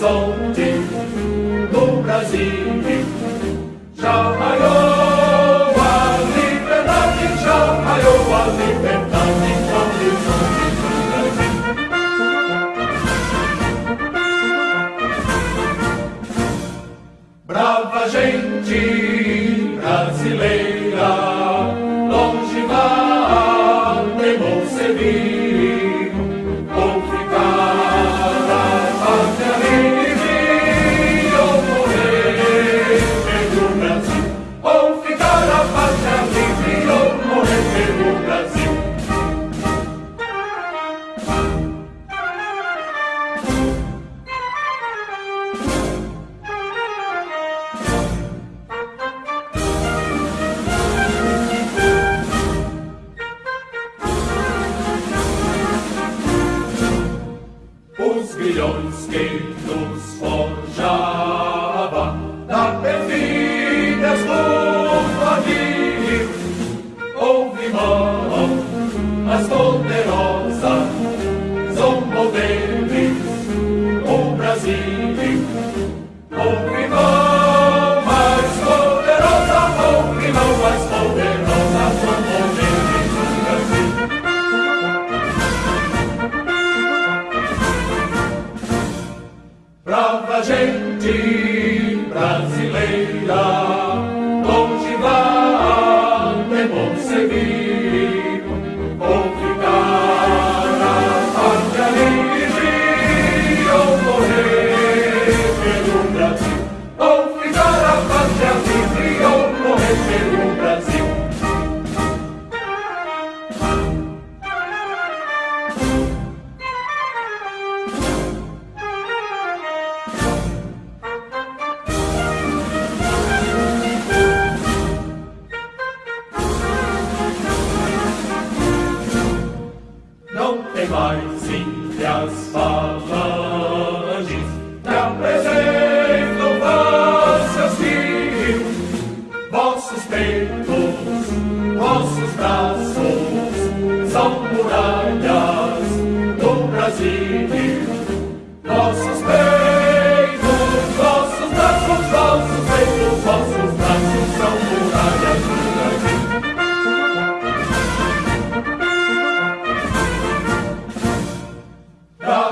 horizonte do Brasil, já raiou Gente as poderosas zombou deles o Brasil houve mão mais poderosa houve mão mais poderosa zombou deles o Brasil Brava gente brasileira, Brasil, ou ficar a pátria livre, ou morrer pelo Brasil. não tem mais índias falanges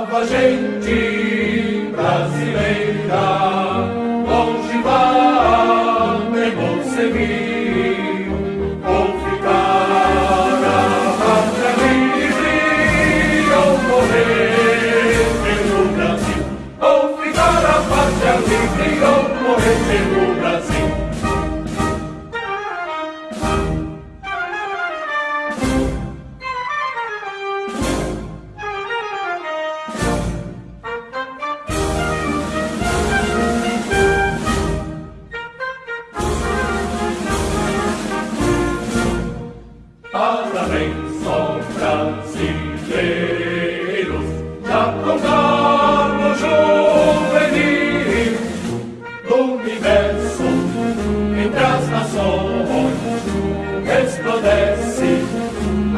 Brava gente brasileira,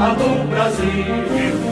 Alô Brasil!